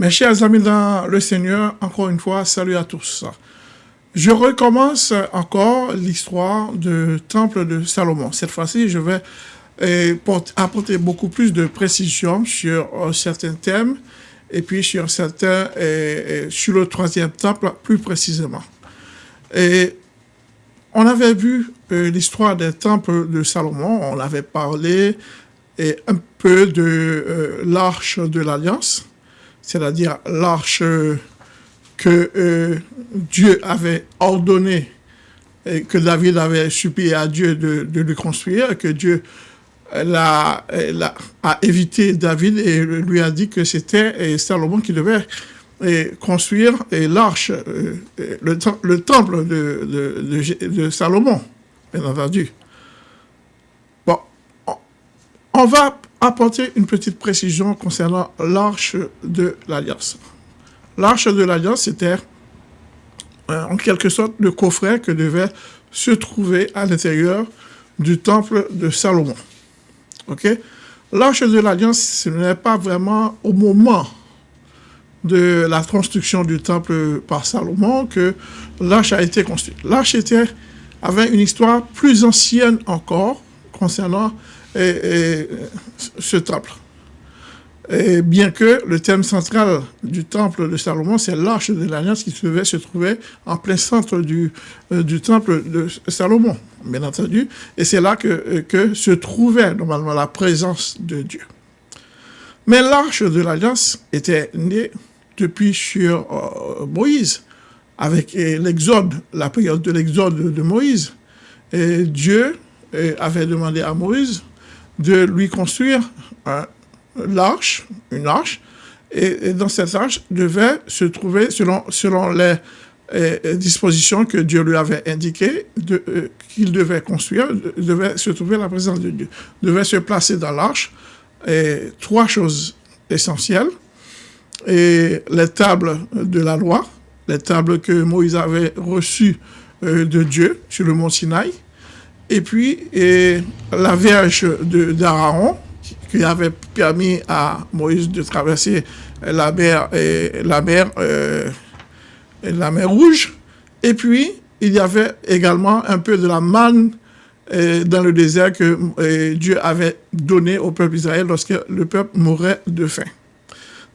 Mes chers amis dans le Seigneur, encore une fois, salut à tous. Je recommence encore l'histoire du temple de Salomon. Cette fois-ci, je vais eh, apporter beaucoup plus de précision sur euh, certains thèmes et puis sur certains, eh, eh, sur le troisième temple plus précisément. Et on avait vu euh, l'histoire des temples de Salomon, on avait parlé un peu de euh, l'arche de l'Alliance, c'est-à-dire l'arche que euh, Dieu avait ordonné et que David avait supplié à Dieu de, lui construire, que Dieu a évité David et lui a dit que c'était Salomon qui devait construire l'arche, euh, le, le, temple de, Salomon, bien entendu. Bon, on va apporter une petite précision concernant l'arche de l'Alliance. L'arche de l'Alliance, c'était euh, en quelque sorte le coffret que devait se trouver à l'intérieur du temple de Salomon. L'arche de l'Alliance, ce n'est pas vraiment au moment de la construction du temple par Salomon que l'arche a été construite. L'arche avait une histoire plus ancienne encore concernant ce temple. Et bien que le thème central du temple de Salomon, c'est l'arche de l'Alliance qui devait se trouver en plein centre du, euh, du temple de Salomon, bien entendu. Et c'est là que, euh, que se trouvait normalement la présence de Dieu. Mais l'arche de l'Alliance était née depuis sur euh, Moïse, avec l'exode, la période de l'exode de Moïse. Et Dieu avait demandé à Moïse de lui construire l'arche, une arche, et, dans cette arche devait se trouver, selon, selon les dispositions que Dieu lui avait indiquées, euh, qu'il devait construire, devait se trouver la présence de Dieu, devait se placer dans l'arche, et trois choses essentielles, et les tables de la loi, les tables que Moïse avait reçues euh, de Dieu sur le mont Sinaï, et puis la verge d'Aaron, qui avait permis à Moïse de traverser la mer, et la mer, euh, la mer Rouge. Et puis, il y avait également un peu de la manne euh, dans le désert que euh, Dieu avait donné au peuple Israël lorsque le peuple mourait de faim.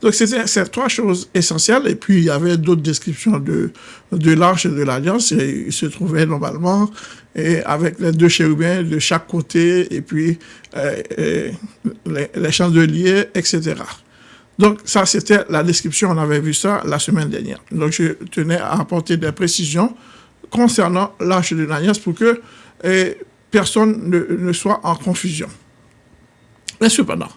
Donc, c'était ces trois choses essentielles. Et puis, il y avait d'autres descriptions de, de l'arche de l'Alliance. Il se trouvait normalement et avec les deux chérubins de chaque côté, et puis euh, les, chandeliers, etc. Donc, ça, c'était la description. On avait vu ça la semaine dernière. Donc, je tenais à apporter des précisions concernant l'arche de l'Alliance pour que personne ne, ne soit en confusion. Mais cependant,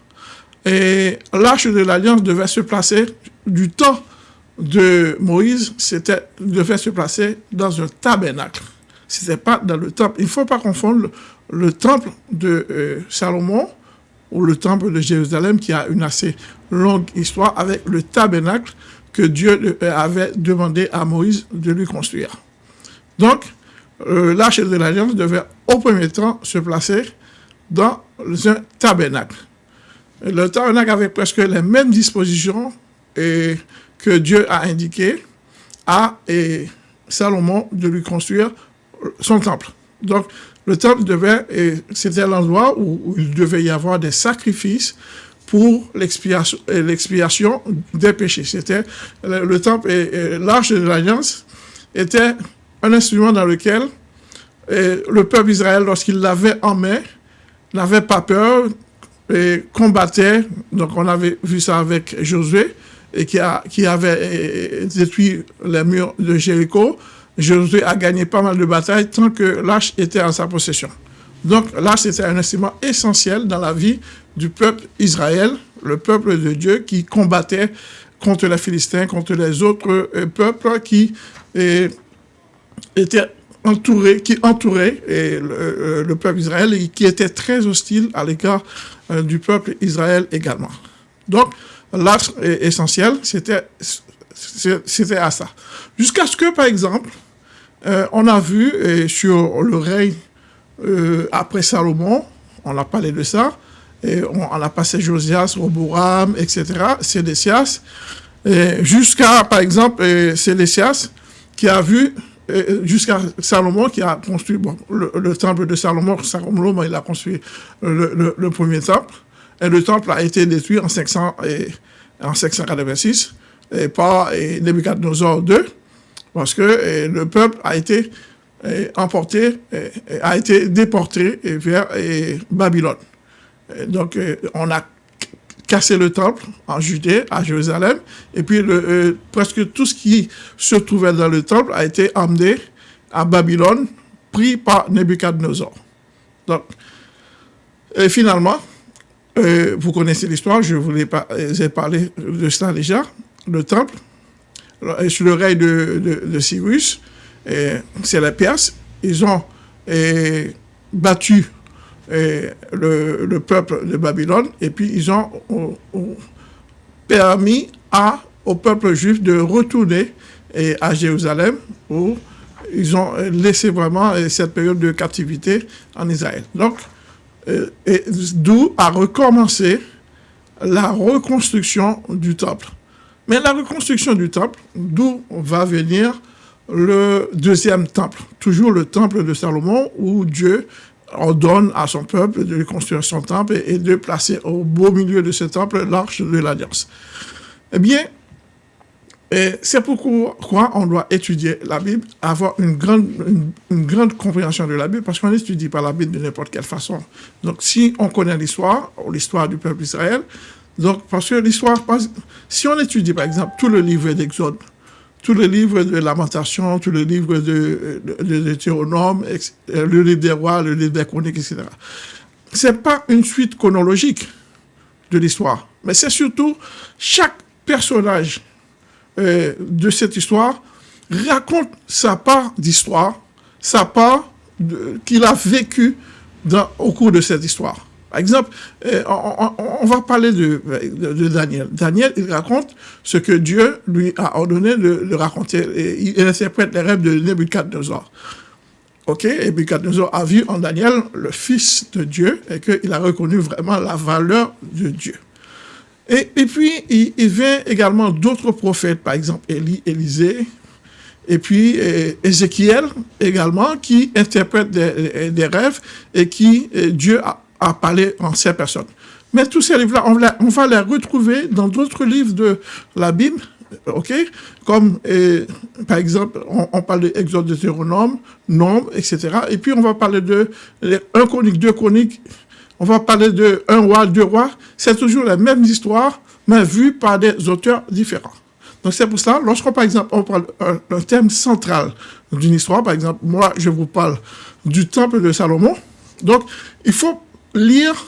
et l'arche de l'Alliance devait se placer du temps de Moïse, c'était devait se placer dans un tabernacle. C'était pas dans le temple. Il ne faut pas confondre le, temple de euh, Salomon ou le temple de Jérusalem qui a une assez longue histoire avec le tabernacle que Dieu euh, avait demandé à Moïse de lui construire. Donc, euh, l'arche de l'Alliance devait au premier temps se placer dans un tabernacle. Le tabernacle avait presque les mêmes dispositions que Dieu a indiqué à Salomon de lui construire son temple. Donc, le temple devait, c'était l'endroit où, il devait y avoir des sacrifices pour l'expiation des péchés. C'était le, temple et, l'arche de l'Alliance était un instrument dans lequel le peuple d'Israël, lorsqu'il l'avait en main, n'avait pas peur, et combattait, donc on avait vu ça avec Josué, et qui, a, qui avait détruit les murs de Jéricho. Josué a gagné pas mal de batailles tant que l'arche était en sa possession. Donc l'arche était un instrument essentiel dans la vie du peuple Israël, le peuple de Dieu qui combattait contre les Philistins, contre les autres euh, peuples qui étaient entourés, qui entouraient le, le, peuple Israël et qui étaient très hostiles à l'égard euh, du peuple Israël également. Donc, l'axe essentiel, c'était à ça. Jusqu'à ce que, par exemple, euh, on a vu sur le règne euh, après Salomon, on a parlé de ça, et on, a passé Josias, Roboram, etc., Sédécias, jusqu'à, par exemple, Célestias, qui a vu, jusqu'à Salomon, qui a construit le, temple de Salomon. Salomon, il a construit le, premier temple. Et le temple a été détruit en, 500, et, en 586 et par Nebuchadnezzar II, parce que le peuple a été emporté, a été déporté vers Babylone. Donc, on a cassé le temple en Judée, à Jérusalem, et puis le, presque tout ce qui se trouvait dans le temple a été emmené à Babylone, pris par Nebuchadnezzar. Donc, finalement, vous connaissez l'histoire, je vous ai parlé de cela déjà, le temple, sous le règne de, Cyrus, c'est les Perses, ils ont battu le, peuple de Babylone, et puis ils ont, permis à, au peuple juif de retourner à Jérusalem, où ils ont laissé vraiment cette période de captivité en Israël. Donc, d'où a recommencé la reconstruction du temple. Mais la reconstruction du temple, d'où va venir le deuxième temple, toujours le temple de Salomon, où Dieu ordonne à son peuple de construire son temple et de placer au beau milieu de ce temple l'arche de l'Alliance. Eh bien, c'est pourquoi on doit étudier la Bible, avoir une grande, une, grande compréhension de la Bible, parce qu'on n'étudie pas la Bible de n'importe quelle façon. Donc, si on connaît l'histoire, l'histoire du peuple d'Israël, donc, parce que l'histoire, si on étudie, par exemple, tout le livre d'Exode, tout le livre de Lamentation, tout le livre de, de, le livre des rois, le livre des chroniques, etc. C'est pas une suite chronologique de l'histoire, mais c'est surtout chaque personnage euh, de cette histoire raconte sa part d'histoire, sa part qu'il a vécu dans, au cours de cette histoire. Par exemple, euh, on, va parler de, Daniel. Daniel, il raconte ce que Dieu lui a ordonné de, raconter. Il interprète les rêves de Nebuchadnezzar. Ok, et Nebuchadnezzar a vu en Daniel le Fils de Dieu et qu'il a reconnu vraiment la valeur de Dieu. Et, puis, il, vient également d'autres prophètes, par exemple Élie, Élisée, et puis Ézéchiel également, qui interprètent des, rêves et qui Dieu a à parler en ces personnes. Mais tous ces livres-là, on, va les retrouver dans d'autres livres de la Bible, ok Comme, par exemple, on, parle de Exode, de Théronome, Nombre, etc. Et puis, on va parler de un chronique, deux chroniques, on va parler de roi, deux rois. C'est toujours la même histoire, mais vue par des auteurs différents. Donc, c'est pour ça, lorsqu'on, par exemple, on parle d'un thème central d'une histoire, par exemple, moi, je vous parle du temple de Salomon. Donc, il faut lire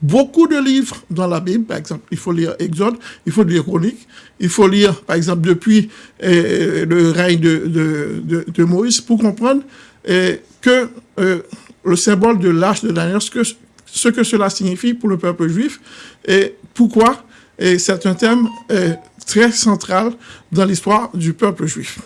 beaucoup de livres dans la Bible, par exemple, il faut lire Exode, il faut lire Chronique, il faut lire, par exemple, depuis euh, le règne de, de, Moïse, pour comprendre euh, que euh, le symbole de l'arche de Daniel, ce que, ce que cela signifie pour le peuple juif, et pourquoi, et c'est un thème très central dans l'histoire du peuple juif.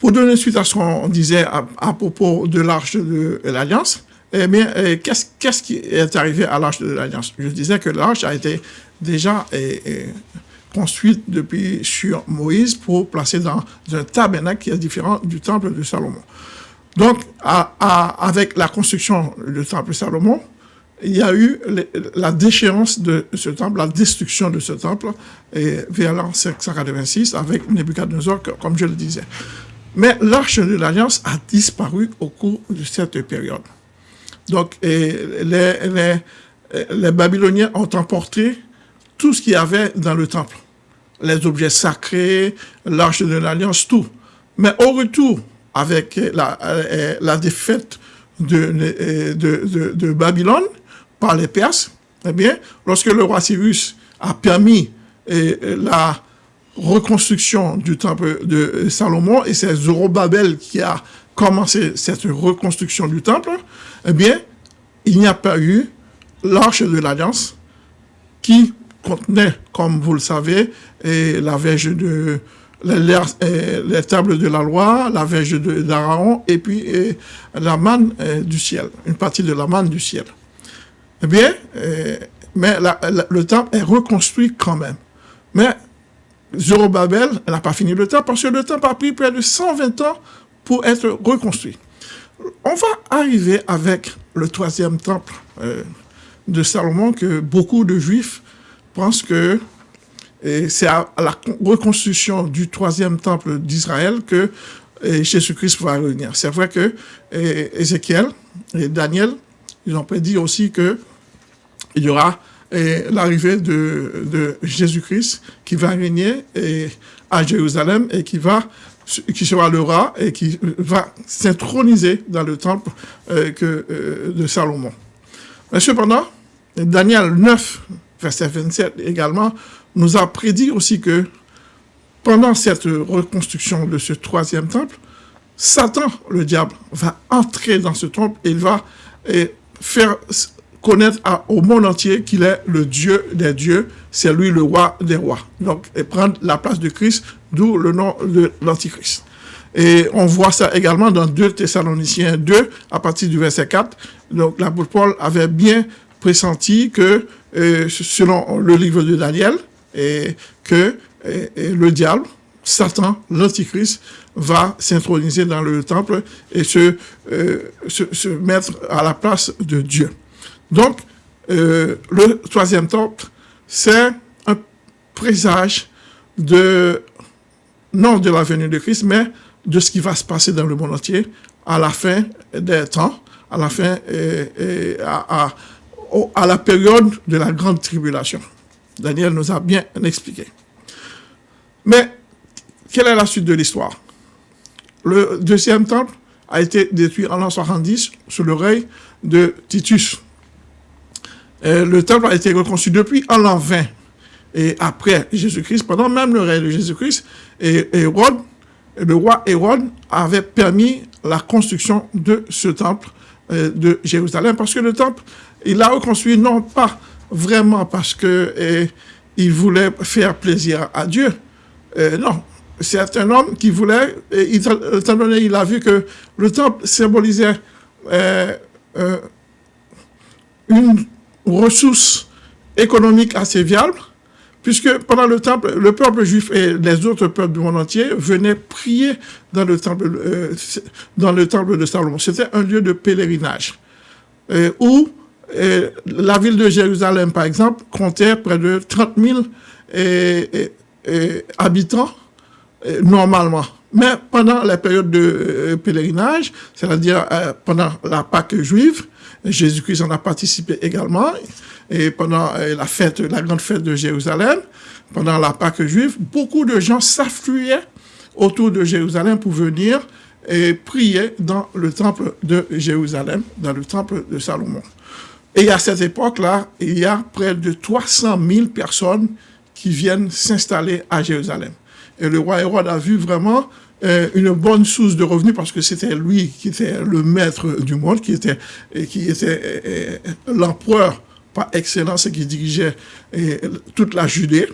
Pour donner suite à ce qu'on disait à propos de l'arche de l'Alliance, eh bien, eh, qu'est-ce qui est arrivé à l'Arche de l'Alliance? Je disais que l'Arche a été déjà eh, construite depuis sur Moïse pour placer dans un tabernacle qui est différent du temple de Salomon. Donc, avec la construction du temple de Salomon, il y a eu la déchéance de ce temple, la destruction de ce temple vers l'an 586 avec Nebuchadnezzar, comme je le disais. Mais l'arche de l'Alliance a disparu au cours de cette période. Donc, les, Babyloniens ont emporté tout ce qu'il y avait dans le temple. Les objets sacrés, l'arche de l'Alliance, tout. Mais au retour, avec la, la défaite de, de, de, Babylone par les Perses, eh bien, lorsque le roi Cyrus a permis la reconstruction du temple de Salomon, et c'est Zorobabel qui a commencé cette reconstruction du temple, eh bien, il n'y a pas eu l'arche de l'Alliance qui contenait, comme vous le savez, la verge de les, tables de la loi, la verge d'Aaron et puis la manne du ciel, une partie de la manne du ciel. Eh bien, mais le temple est reconstruit quand même. Mais Zorobabel n'a pas fini le temple parce que le temple a pris près de 120 ans pour être reconstruit. On va arriver avec le troisième temple euh, de Salomon que beaucoup de juifs pensent que c'est à la reconstruction du troisième temple d'Israël que Jésus-Christ va revenir. C'est vrai que Ézéchiel et Daniel, ils ont prédit aussi que il y aura l'arrivée de, Jésus-Christ qui va régner à Jérusalem et qui va qui sera le roi et qui va s'introniser dans le temple euh, que, euh, de Salomon. Mais cependant, Daniel 9, verset 27 également, nous a prédit aussi que pendant cette reconstruction de ce troisième temple, Satan, le diable, va entrer dans ce temple et il va faire connaître au monde entier qu'il est le Dieu des dieux, c'est lui le roi des rois. Donc, et prendre la place de Christ, d'où le nom de l'Antichrist. Et on voit ça également dans 2 Thessaloniciens 2, à partir du verset 4. Donc, l'apôtre Paul avait bien pressenti que, euh, selon le livre de Daniel, et que le diable, Satan, l'Antichrist, va s'introniser dans le temple et se, euh, se, mettre à la place de Dieu. Donc, euh, le troisième temple, c'est un présage de, non de la venue de Christ, mais de ce qui va se passer dans le monde entier à la fin des temps, à la fin, et, à, à la période de la grande tribulation. Daniel nous a bien expliqué. Mais, quelle est la suite de l'histoire? Le deuxième temple a été détruit en l'an 70 sous le règne de Titus. Le temple a été reconstruit depuis en l'an 20. Et après Jésus-Christ, pendant même le règne de Jésus-Christ, et Hérode, le roi Hérode avait permis la construction de ce temple euh, de Jérusalem, parce que le temple, il l'a reconstruit non pas vraiment parce que eh, il voulait faire plaisir à Dieu. Non, c'est un homme qui voulait, et étant donné il a vu que le temple symbolisait euh, une ressource économique assez viable, puisque pendant le temple, le peuple juif et les autres peuples du monde entier venaient prier dans le temple, euh, dans le temple de Salomon. C'était un lieu de pèlerinage, où la ville de Jérusalem, par exemple, comptait près de 30 000 habitants normalement. Mais pendant la période de euh, pèlerinage, c'est-à-dire euh, pendant la Pâque juive, Jésus-Christ en a participé également, et pendant euh, la fête, grande fête de Jérusalem, pendant la Pâque juive, beaucoup de gens s'affluaient autour de Jérusalem pour venir et prier dans le temple de Jérusalem, dans le temple de Salomon. Et à cette époque-là, il y a près de 300 000 personnes qui viennent s'installer à Jérusalem. Et le roi Hérode a vu vraiment une bonne source de revenus parce que c'était lui qui était le maître du monde, qui était, qui était euh, euh, l'empereur par excellence et qui dirigeait toute la Judée.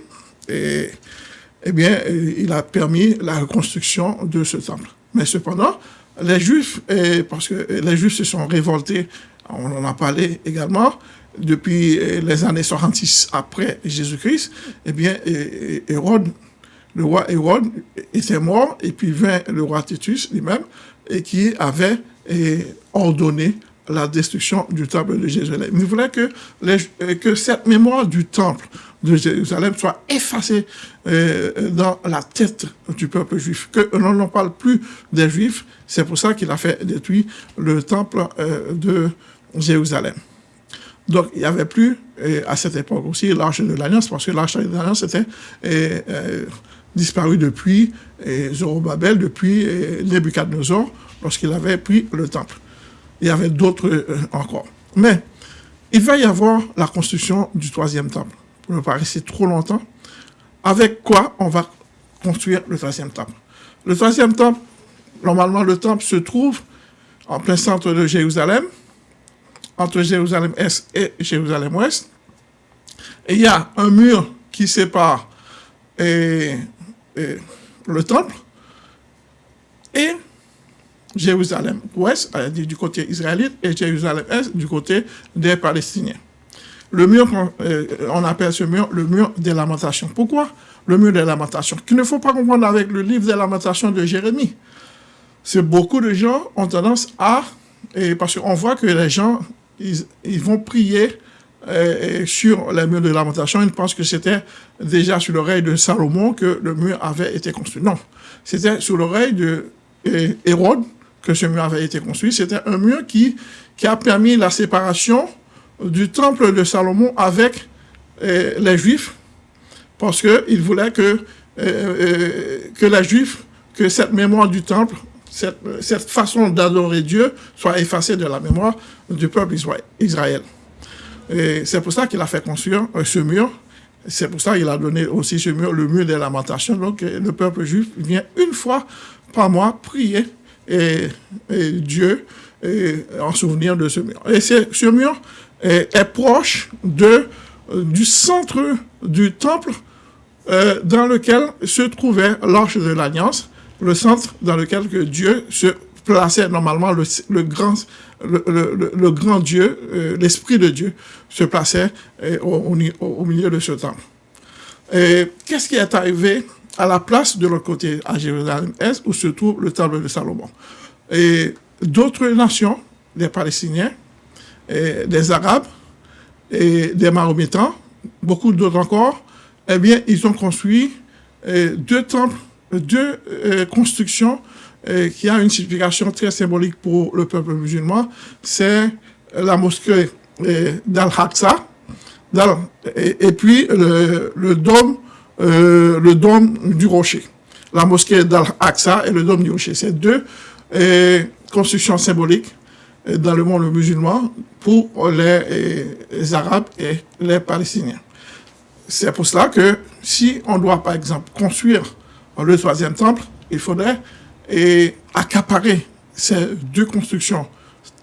Et, eh bien, il a permis la reconstruction de ce temple. Mais cependant, les Juifs, parce que les Juifs se sont révoltés on en a parlé également, depuis les années 66 après Jésus-Christ, eh bien, Hérode, le roi Hérode était mort, et puis vint le roi Titus lui-même, et qui avait ordonné la destruction du temple de Jérusalem. Il voulait que, que cette mémoire du temple de Jérusalem soit effacée euh, dans la tête du peuple juif, que l'on n'en parle plus des juifs. C'est pour ça qu'il a fait détruire le temple euh, de Jérusalem. Donc, il n'y avait plus, à cette époque aussi, l'arche de l'Alliance, parce que l'arche de l'Alliance était euh, disparu depuis Zorobabel, depuis Nebuchadnezzar, lorsqu'il avait pris le temple. Il y avait d'autres euh, encore. Mais, il va y avoir la construction du troisième temple, pour ne pas rester trop longtemps. Avec quoi on va construire le troisième temple? Le troisième temple, normalement, le temple se trouve en plein centre de Jérusalem, entre Jérusalem-Est et Jérusalem-Ouest. Et il y a un mur qui sépare le temple et Jérusalem-Ouest, du côté israélite, et Jérusalem-Est du côté des Palestiniens. le mur, euh, on appelle ce mur le mur des lamentations. Pourquoi le mur des lamentations? Qu'il ne faut pas comprendre avec le livre des lamentations de Jérémie. C'est beaucoup de gens ont tendance à, parce qu'on voit que les gens, ils, vont prier sur les murs de lamentation, ils pensent que c'était déjà sur l'oreille de Salomon que le mur avait été construit. Non, c'était sur l'oreille de Hérode que ce mur avait été construit. C'était un mur qui, a permis la séparation du temple de Salomon avec les Juifs, parce qu'il voulait que, que les Juifs, que cette mémoire du temple, cette, cette façon d'adorer Dieu soit effacée de la mémoire du peuple Israël. C'est pour ça qu'il a fait construire ce mur. C'est pour ça qu'il a donné aussi ce mur, le mur des lamentations. Donc le peuple juif vient une fois par mois prier et, Dieu en souvenir de ce mur. Et ce mur est, proche de, euh, du centre du temple euh, dans lequel se trouvait l'arche de l'Alliance, le centre dans lequel que Dieu se plaçait normalement, le, le grand, le, grand Dieu, euh, l'Esprit de Dieu, se plaçait au, au, milieu de ce temple. Qu'est-ce qui est arrivé à la place de l'autre côté, à Jérusalem-Est, où se trouve le temple de Salomon Et d'autres nations, les Palestiniens, des Arabes et des Mahométans, beaucoup d'autres encore, eh bien, ils ont construit euh, deux temples, deux euh, constructions euh, qui ont une signification très symbolique pour le peuple musulman. C'est la mosquée d'Al-Aqsa et, puis le, dôme, le dôme du rocher. La mosquée d'Al-Aqsa et le dôme du rocher. C'est deux constructions symboliques dans le monde musulman pour les, Arabes et les Palestiniens. C'est pour cela que si on doit, par exemple, construire le troisième temple, il faudrait accaparer ces deux constructions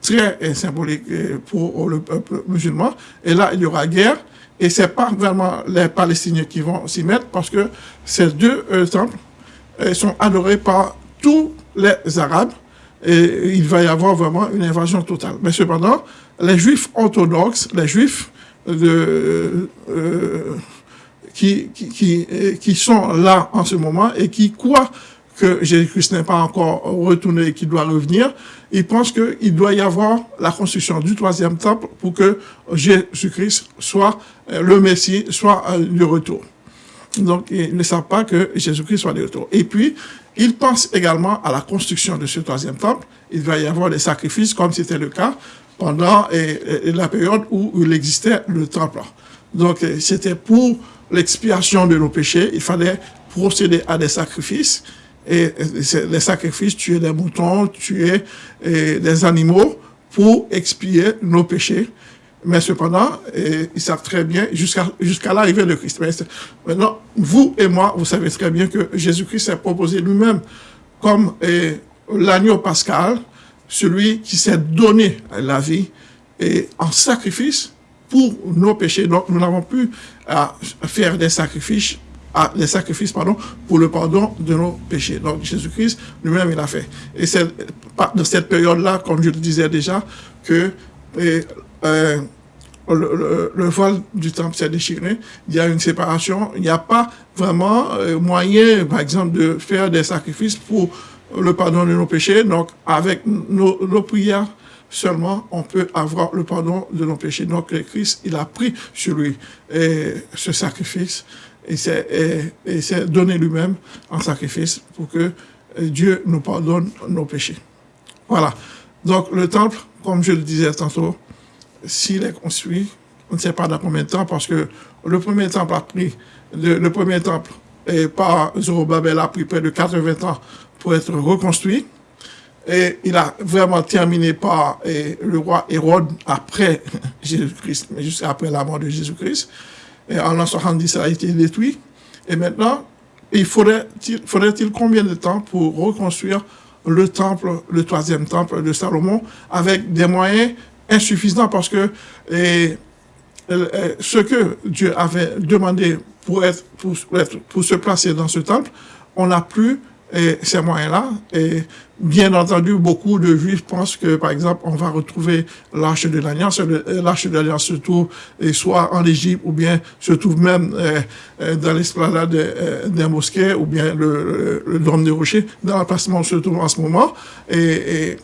très symboliques pour le peuple musulman. Et là, il y aura guerre. Et c'est pas vraiment les Palestiniens qui vont s'y mettre parce que ces deux euh, temples euh, sont adorés par tous les Arabes et il va y avoir vraiment une invasion totale. Mais cependant, les juifs orthodoxes, les juifs euh, qui, qui, qui, sont là en ce moment et qui croient que Jésus-Christ n'est pas encore retourné et qu'il doit revenir, ils pensent qu'il doit y avoir la construction du troisième temple pour que Jésus-Christ soit euh, le Messie, soit euh, le retour. Donc, ils ne savent pas que Jésus-Christ soit de retour. Et puis, ils pensent également à la construction de ce troisième temple. Il va y avoir des sacrifices, comme c'était le cas pendant la période où il existait le temple. Donc, c'était pour l'expiation de nos péchés. Il fallait procéder à des sacrifices. Et les sacrifices, tuer des moutons, tuer des animaux pour expier nos péchés. Mais cependant, ils savent très bien, jusqu'à jusqu'à l'arrivée de Christ. Maintenant, vous et moi, vous savez très bien que Jésus-Christ s'est proposé lui-même comme l'agneau pascal, celui qui s'est donné la vie et en sacrifice pour nos péchés. Donc, nous n'avons plus à faire des sacrifices à des sacrifices pardon, pour le pardon de nos péchés. Donc Jésus-Christ lui-même, il a fait. Et c'est dans cette période-là, comme je le disais déjà, que euh, le, voile du temple s'est déchiré, il y a une séparation, il n'y a pas vraiment euh, moyen, par exemple, de faire des sacrifices pour le pardon de nos péchés. Donc, avec nos, prières seulement, on peut avoir le pardon de nos péchés. Donc, Christ, il a pris sur lui ce sacrifice et s'est donné lui-même en sacrifice pour que Dieu nous pardonne nos péchés. Voilà. Donc, le temple, comme je le disais tantôt, s'il est construit, on ne sait pas dans combien de temps, parce que le premier temple a pris, le, premier temple et par Zorobabel a pris près de 80 ans pour être reconstruit. Et il a vraiment terminé par le roi Hérode après Jésus-Christ, mais juste après la mort de Jésus-Christ. Et en l'an 70, ça a été détruit. Et maintenant, il faudrait-il faudrait combien de temps pour reconstruire le temple, le troisième temple de Salomon, avec des moyens insuffisant parce que ce que Dieu avait demandé pour se placer dans ce temple, on n'a plus et ces moyens-là. Et bien entendu, beaucoup de Juifs pensent que, par exemple, on va retrouver l'Arche de l'Alliance. L'Arche de l'Alliance se trouve soit en Égypte ou bien se trouve même dans l'esplanade des mosquées ou bien le, le, Dôme de Rocher, dans l'emplacement où se trouve en ce moment. Et,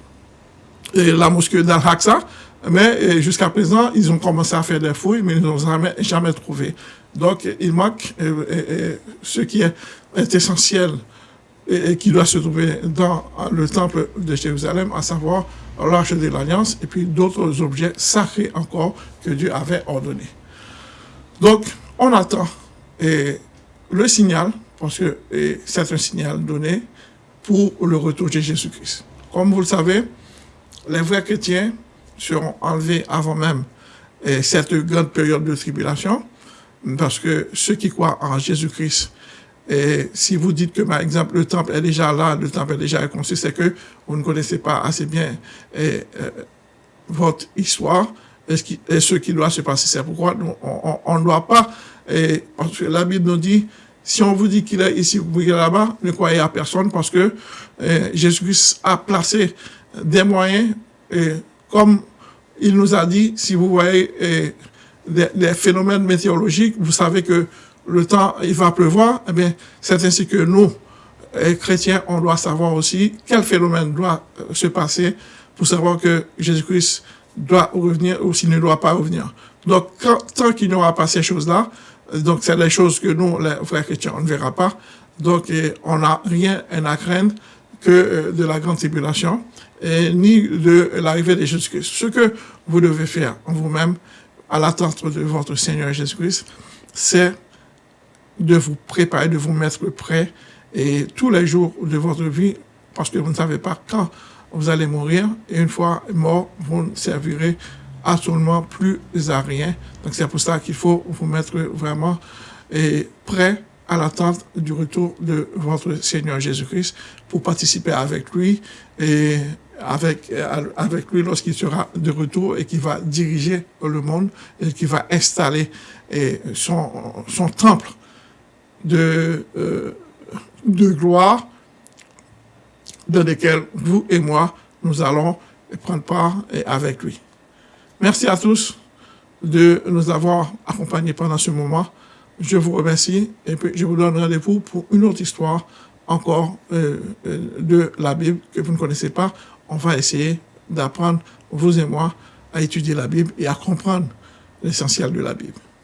et, la mosquée d'Al-Aqsa. Mais jusqu'à présent, ils ont commencé à faire des fouilles, mais ils n'ont jamais, jamais trouvé. Donc, il manque ce qui est essentiel et, qui doit se trouver dans le temple de Jérusalem, à savoir l'arche de l'Alliance et puis d'autres objets sacrés encore que Dieu avait ordonnés. Donc, on attend et le signal, parce que c'est un signal donné pour le retour de Jésus-Christ. Comme vous le savez, les vrais chrétiens seront enlevés avant même cette grande période de tribulation, parce que ceux qui croient en Jésus-Christ et si vous dites que, par exemple, le temple est déjà là, le temple est déjà construit, c'est que vous ne connaissez pas assez bien euh, votre histoire et ce, qui, doit se passer. C'est pourquoi on ne doit pas, et, parce que la Bible nous dit, si on vous dit qu'il est ici, vous êtes là-bas, ne croyez à personne parce que euh, Jésus-Christ a placé des moyens, et comme il nous a dit, si vous voyez des, des phénomènes météorologiques, vous savez que le temps, il va pleuvoir, eh bien, c'est ainsi que nous, chrétiens, on doit savoir aussi quel phénomène doit euh, se passer pour savoir que Jésus-Christ doit revenir ou s'il ne doit pas revenir. Donc, tant qu'il n'y aura pas ces choses-là, euh, donc c'est les choses que nous, les frères chrétiens, on ne verra pas. Donc, on n'a rien à craindre que euh, de la grande tribulation, et ni de l'arrivée de Jésus-Christ. Ce que vous devez faire en vous-même, à l'attente de votre Seigneur Jésus-Christ, c'est de vous préparer, de vous mettre prêt et tous les jours de votre vie, parce que vous ne savez pas quand vous allez mourir, et une fois mort, vous ne servirez absolument plus à rien. Donc c'est pour ça qu'il faut vous mettre vraiment et prêt à l'attente du retour de votre Seigneur Jésus-Christ pour participer avec lui et avec, avec lui lorsqu'il sera de retour et qui va diriger le monde et qui va installer son, son temple de, euh, de gloire dans lesquels vous et moi, nous allons prendre part avec lui. Merci à tous de nous avoir accompagnés pendant ce moment. Je vous remercie et je vous donne rendez-vous pour une autre histoire encore euh, euh, de la Bible que vous ne connaissez pas. On va essayer d'apprendre, vous et moi, à étudier la Bible et à comprendre l'essentiel de la Bible.